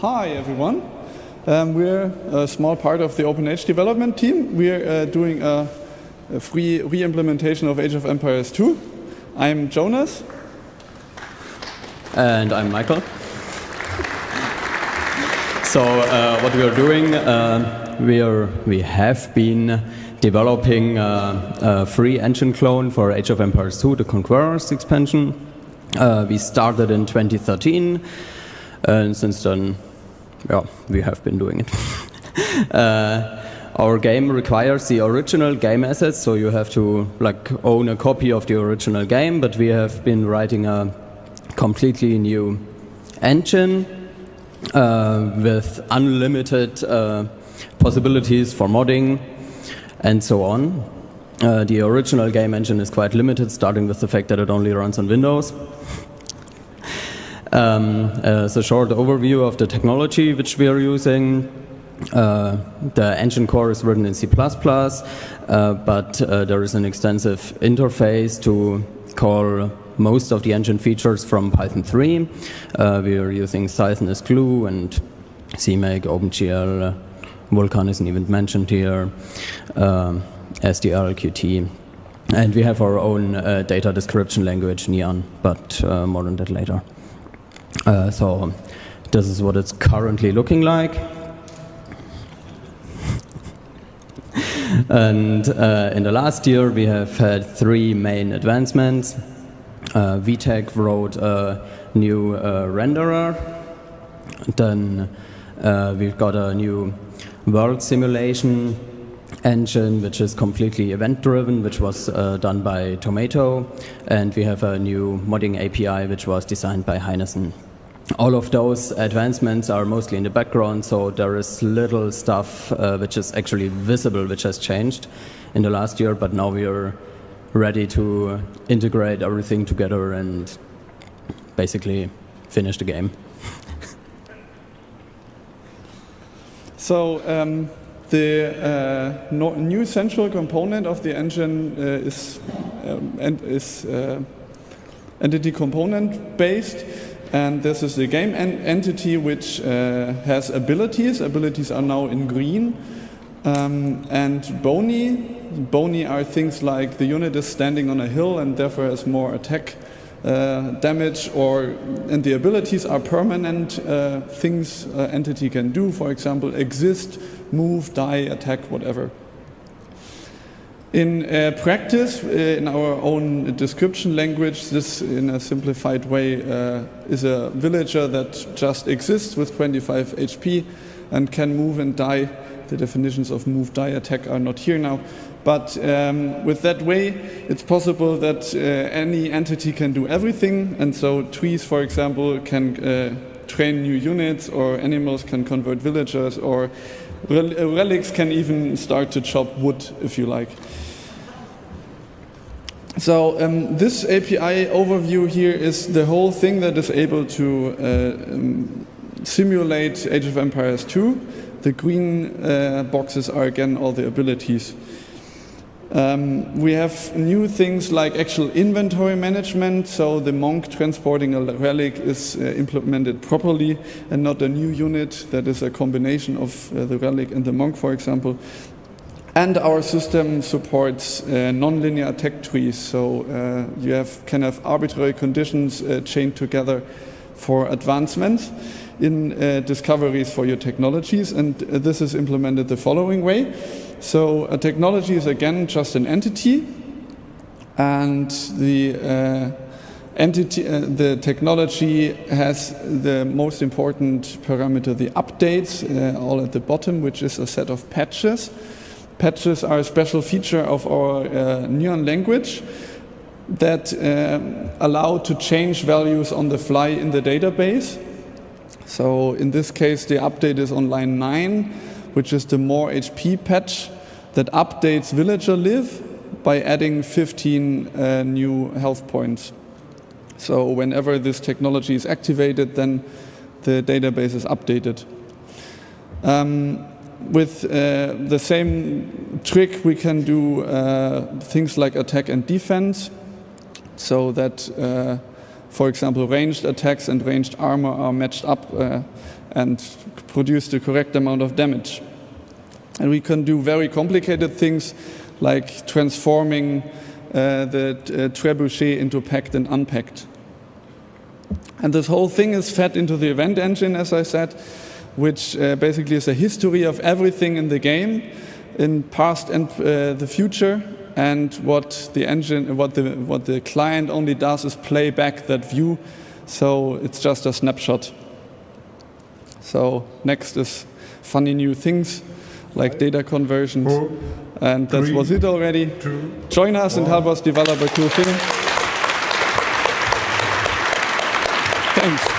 Hi, everyone. Um, we're a small part of the OpenAge development team. We're uh, doing a, a free re-implementation of Age of Empires 2. I'm Jonas. And I'm Michael. So uh, what we are doing, uh, we, are, we have been developing uh, a free engine clone for Age of Empires 2, the Conquerors expansion. Uh, we started in 2013, and since then yeah, we have been doing it. uh, our game requires the original game assets, so you have to like own a copy of the original game, but we have been writing a completely new engine uh, with unlimited uh, possibilities for modding and so on. Uh, the original game engine is quite limited, starting with the fact that it only runs on Windows. Um, as a short overview of the technology which we are using, uh, the engine core is written in C++, uh, but uh, there is an extensive interface to call most of the engine features from Python 3. Uh, we are using Cython as glue and CMake, OpenGL, Vulkan isn't even mentioned here, um, SDL, Qt. And we have our own uh, data description language, nyan, but uh, more on that later. Uh, so this is what it's currently looking like. and uh, in the last year, we have had three main advancements. Uh, VTech wrote a new uh, renderer. Then uh, we've got a new world simulation engine, which is completely event-driven, which was uh, done by Tomato. And we have a new modding API, which was designed by heinezen. All of those advancements are mostly in the background, so there is little stuff uh, which is actually visible, which has changed in the last year, but now we are ready to integrate everything together and basically finish the game. so um, the uh, no new central component of the engine uh, is, um, and is uh, entity component based. And this is the game en entity which uh, has abilities. Abilities are now in green. Um, and bony, bony are things like the unit is standing on a hill and therefore has more attack uh, damage or and the abilities are permanent uh, things entity can do for example exist move die attack whatever in uh, practice, uh, in our own description language, this in a simplified way uh, is a villager that just exists with 25 HP and can move and die. The definitions of move, die, attack are not here now. But um, with that way, it's possible that uh, any entity can do everything. And so trees, for example, can uh, train new units or animals can convert villagers or relics can even start to chop wood if you like. So um, this API overview here is the whole thing that is able to uh, um, simulate Age of Empires 2. The green uh, boxes are again all the abilities. Um, we have new things like actual inventory management, so the monk transporting a relic is uh, implemented properly and not a new unit that is a combination of uh, the relic and the monk, for example. And our system supports uh, nonlinear attack trees, so uh, you have, can have arbitrary conditions uh, chained together for advancements in uh, discoveries for your technologies, and this is implemented the following way. So a technology is again just an entity, and the uh, entity, the technology has the most important parameter, the updates, all at the bottom, which is a set of patches. Patches are a special feature of our uh, nyan language that uh, allow to change values on the fly in the database. So in this case, the update is on line 9, which is the more HP patch that updates villager live by adding 15 uh, new health points. So whenever this technology is activated, then the database is updated. Um, with uh, the same trick, we can do uh, things like attack and defense, so that, uh, for example, ranged attacks and ranged armor are matched up uh, and produce the correct amount of damage. And we can do very complicated things like transforming uh, the uh, trebuchet into packed and unpacked. And this whole thing is fed into the event engine, as I said, which uh, basically is a history of everything in the game, in past and uh, the future. And what the engine, what the what the client only does is play back that view, so it's just a snapshot. So next is funny new things like data conversions, Four, and that three, was it already. two, Join us and help us develop a cool thing. Thanks.